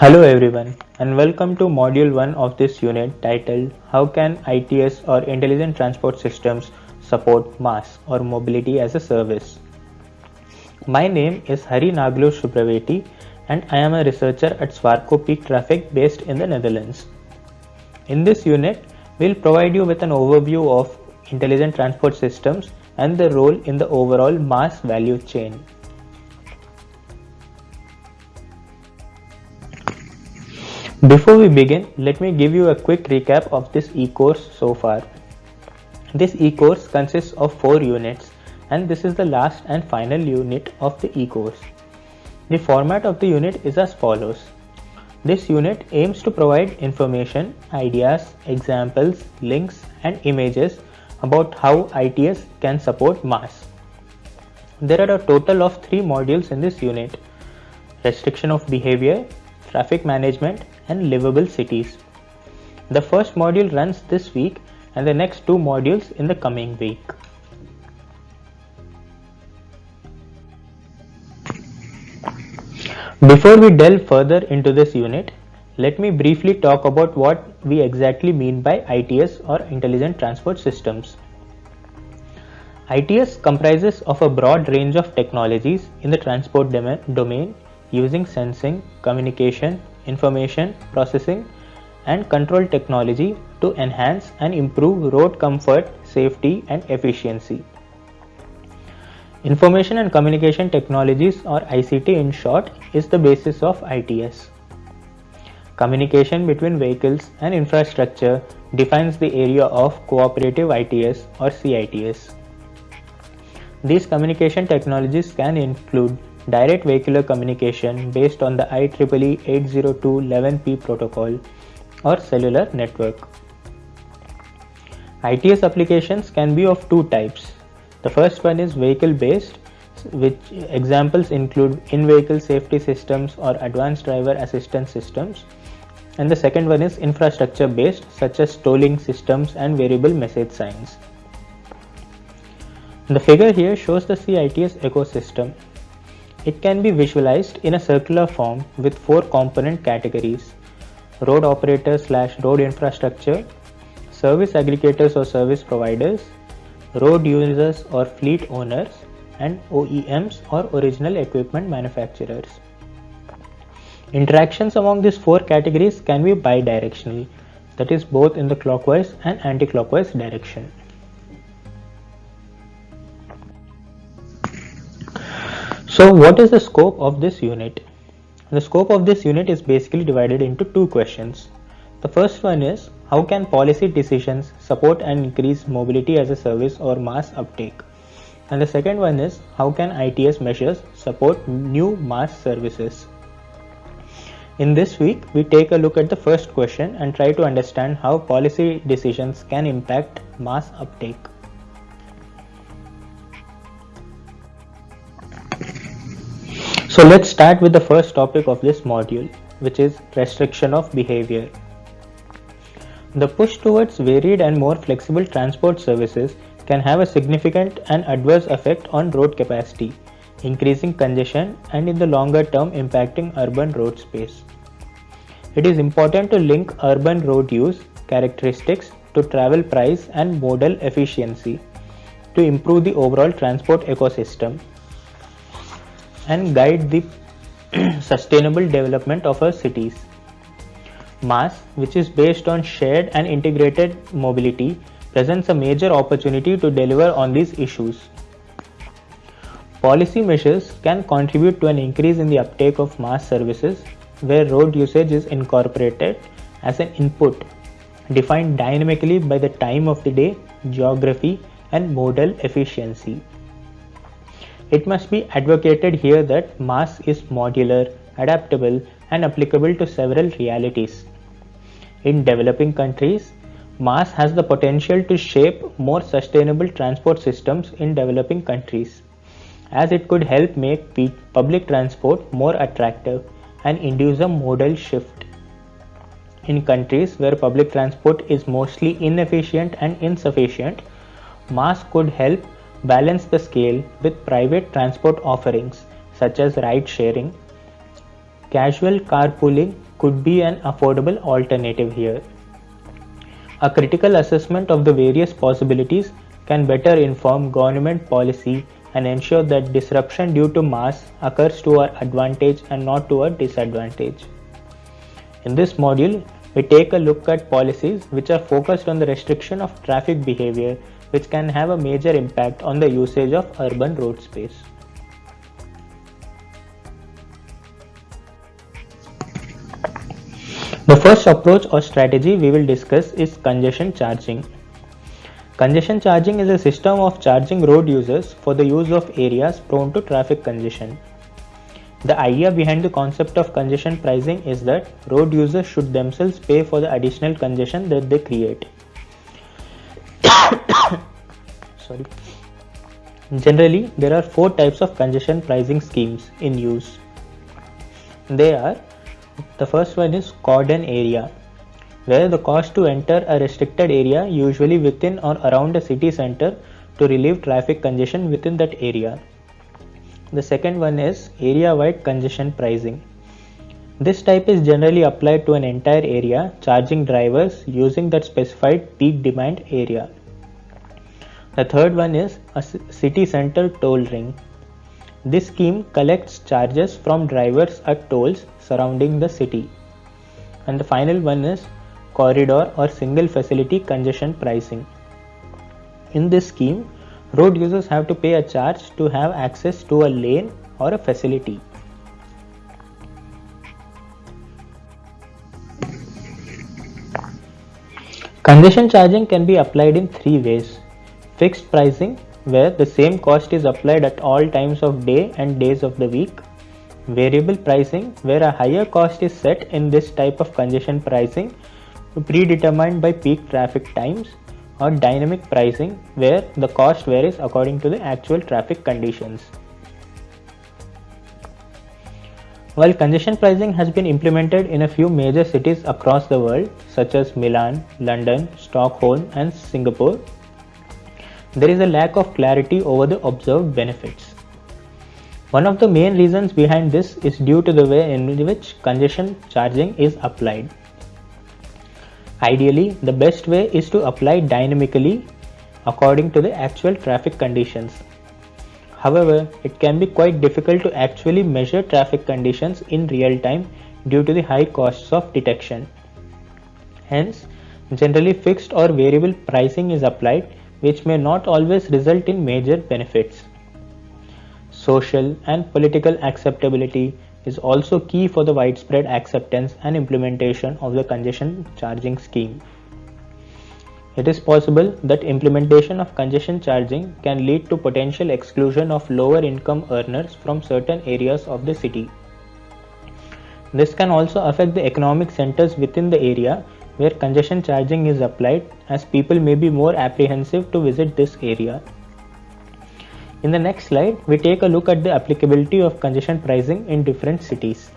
Hello everyone and welcome to module 1 of this unit titled How can ITS or Intelligent Transport Systems support MaaS or Mobility as a Service. My name is Hari Nagalur Subraveti and I am a researcher at Swarco Peek Traffic based in the Netherlands. In this unit, we'll provide you with an overview of intelligent transport systems and the role in the overall MaaS value chain. Before we begin, let me give you a quick recap of this e-course so far. This e-course consists of 4 units and this is the last and final unit of the e-course. The format of the unit is as follows. This unit aims to provide information, ideas, examples, links and images about how ITS can support MaaS. There are a total of 3 modules in this unit. Restriction of behavior, traffic management and livable cities. The first module runs this week and the next two modules in the coming week. Before we delve further into this unit, let me briefly talk about what we exactly mean by ITS or Intelligent Transport Systems. ITS comprises of a broad range of technologies in the transport domain using sensing, communication, information processing and control technology to enhance and improve road comfort, safety and efficiency. Information and communication technologies or ICT in short is the basis of ITS. Communication between vehicles and infrastructure defines the area of cooperative ITS or CITS. These communication technologies can include direct vehicular communication based on the IEEE 802.11p protocol or cellular network. ITS applications can be of two types. The first one is vehicle based which examples include in-vehicle safety systems or advanced driver assistance systems and the second one is infrastructure based such as tolling systems and variable message signs. The figure here shows the CITS ecosystem it can be visualized in a circular form with four component categories road operators slash road infrastructure, service aggregators or service providers, road users or fleet owners, and OEMs or original equipment manufacturers. Interactions among these four categories can be bidirectional, that is both in the clockwise and anti-clockwise direction. So what is the scope of this unit? The scope of this unit is basically divided into two questions. The first one is how can policy decisions support and increase mobility as a service or MaaS uptake? And the second one is how can ITS measures support new MaaS services? In this week, we take a look at the first question and try to understand how policy decisions can impact MaaS uptake. So let's start with the first topic of this module, which is restriction of behavior. The push towards varied and more flexible transport services can have a significant and adverse effect on road capacity, increasing congestion and in the longer term impacting urban road space. It is important to link urban road use characteristics to travel price and modal efficiency to improve the overall transport ecosystem and guide the sustainable development of our cities. MaaS, which is based on shared and integrated mobility, presents a major opportunity to deliver on these issues. Policy measures can contribute to an increase in the uptake of MaaS services where road usage is incorporated as an input defined dynamically by the time of the day, geography and modal efficiency. It must be advocated here that MaaS is modular, adaptable and applicable to several realities. In developing countries, MaaS has the potential to shape more sustainable transport systems in developing countries, as it could help make public transport more attractive and induce a modal shift. In countries where public transport is mostly inefficient and insufficient, MaaS could help balance the scale with private transport offerings such as ride sharing, casual carpooling could be an affordable alternative here. A critical assessment of the various possibilities can better inform government policy and ensure that disruption due to MaaS occurs to our advantage and not to our disadvantage. In this module, we take a look at policies which are focused on the restriction of traffic behavior which can have a major impact on the usage of urban road space. The first approach or strategy we will discuss is congestion charging. Congestion charging is a system of charging road users for the use of areas prone to traffic congestion. The idea behind the concept of congestion pricing is that road users should themselves pay for the additional congestion that they create. Sorry. Generally, there are four types of congestion pricing schemes in use. They are the first one is cordon area, where the cost to enter a restricted area, usually within or around a city center, to relieve traffic congestion within that area. The second one is area wide congestion pricing. This type is generally applied to an entire area, charging drivers using that specified peak demand area. The third one is a city center toll ring. This scheme collects charges from drivers at tolls surrounding the city. And the final one is corridor or single facility congestion pricing. In this scheme, road users have to pay a charge to have access to a lane or a facility. Congestion charging can be applied in three ways. Fixed pricing, where the same cost is applied at all times of day and days of the week. Variable pricing, where a higher cost is set in this type of congestion pricing predetermined by peak traffic times or dynamic pricing where the cost varies according to the actual traffic conditions. While congestion pricing has been implemented in a few major cities across the world such as Milan, London, Stockholm and Singapore, there is a lack of clarity over the observed benefits. One of the main reasons behind this is due to the way in which congestion charging is applied. Ideally, the best way is to apply dynamically according to the actual traffic conditions. However, it can be quite difficult to actually measure traffic conditions in real time due to the high costs of detection. Hence, generally fixed or variable pricing is applied which may not always result in major benefits. Social and political acceptability is also key for the widespread acceptance and implementation of the congestion charging scheme. It is possible that implementation of congestion charging can lead to potential exclusion of lower income earners from certain areas of the city. This can also affect the economic centers within the area where congestion charging is applied as people may be more apprehensive to visit this area. In the next slide, we take a look at the applicability of congestion pricing in different cities.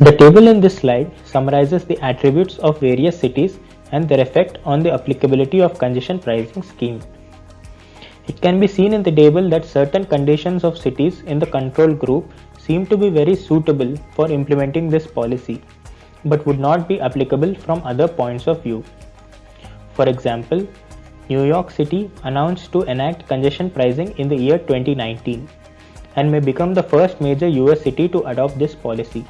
The table in this slide summarizes the attributes of various cities and their effect on the applicability of congestion pricing scheme. It can be seen in the table that certain conditions of cities in the control group seem to be very suitable for implementing this policy, but would not be applicable from other points of view. For example, New York City announced to enact congestion pricing in the year 2019 and may become the first major US city to adopt this policy.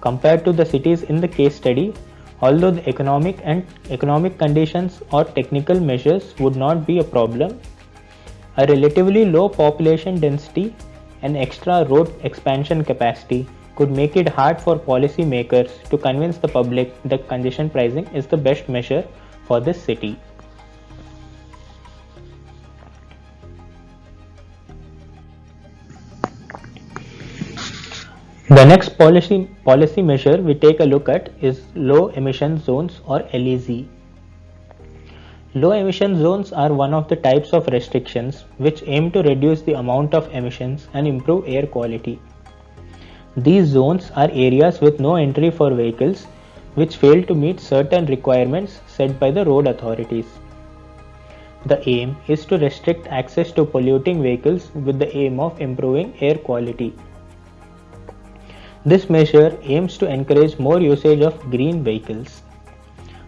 Compared to the cities in the case study, although the economic and economic conditions or technical measures would not be a problem, a relatively low population density and extra road expansion capacity could make it hard for policymakers to convince the public that congestion pricing is the best measure for this city. The next policy, policy measure we take a look at is low emission zones or LEZ. Low emission zones are one of the types of restrictions which aim to reduce the amount of emissions and improve air quality. These zones are areas with no entry for vehicles which fail to meet certain requirements set by the road authorities. The aim is to restrict access to polluting vehicles with the aim of improving air quality. This measure aims to encourage more usage of green vehicles.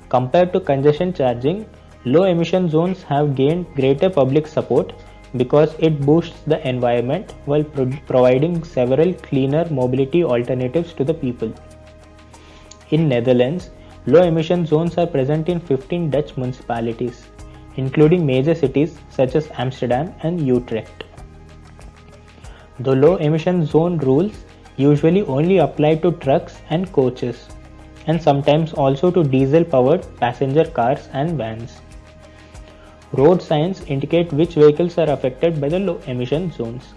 Compared to congestion charging, low emission zones have gained greater public support because it boosts the environment while pro providing several cleaner mobility alternatives to the people. In Netherlands, low emission zones are present in 15 Dutch municipalities, including major cities such as Amsterdam and Utrecht. The low emission zone rules usually only apply to trucks and coaches, and sometimes also to diesel powered passenger cars and vans. Road signs indicate which vehicles are affected by the low emission zones.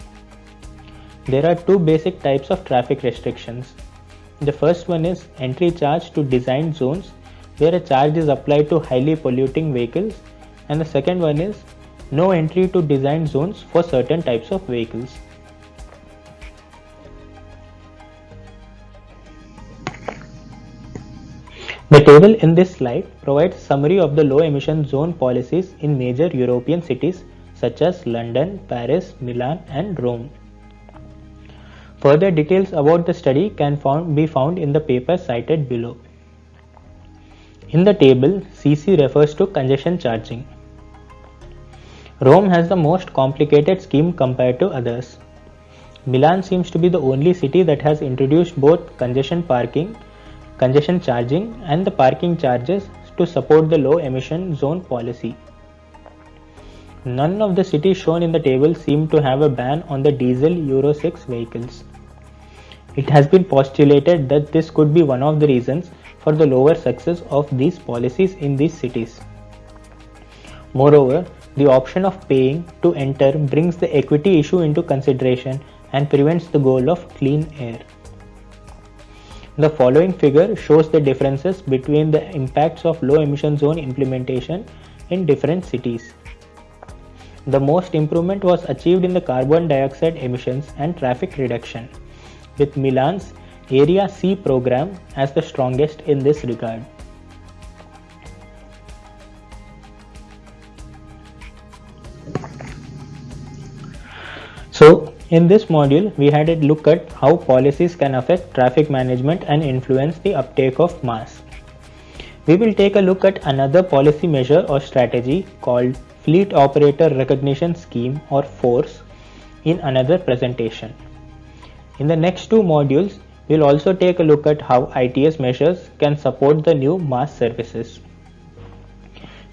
There are two basic types of traffic restrictions. The first one is entry charge to designed zones where a charge is applied to highly polluting vehicles and the second one is no entry to designed zones for certain types of vehicles. Table in this slide provides summary of the low emission zone policies in major European cities such as London, Paris, Milan and Rome. Further details about the study can found, be found in the paper cited below. In the table, CC refers to congestion charging. Rome has the most complicated scheme compared to others. Milan seems to be the only city that has introduced both congestion parking congestion charging and the parking charges to support the low emission zone policy. None of the cities shown in the table seem to have a ban on the diesel Euro 6 vehicles. It has been postulated that this could be one of the reasons for the lower success of these policies in these cities. Moreover, the option of paying to enter brings the equity issue into consideration and prevents the goal of clean air. The following figure shows the differences between the impacts of low emission zone implementation in different cities. The most improvement was achieved in the carbon dioxide emissions and traffic reduction, with Milan's Area C program as the strongest in this regard. So in this module, we had a look at how policies can affect traffic management and influence the uptake of MaaS. We will take a look at another policy measure or strategy called Fleet Operator Recognition Scheme or FORS in another presentation. In the next two modules, we'll also take a look at how ITS measures can support the new MaaS services.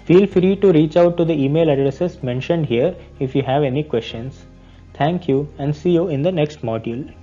Feel free to reach out to the email addresses mentioned here if you have any questions. Thank you and see you in the next module.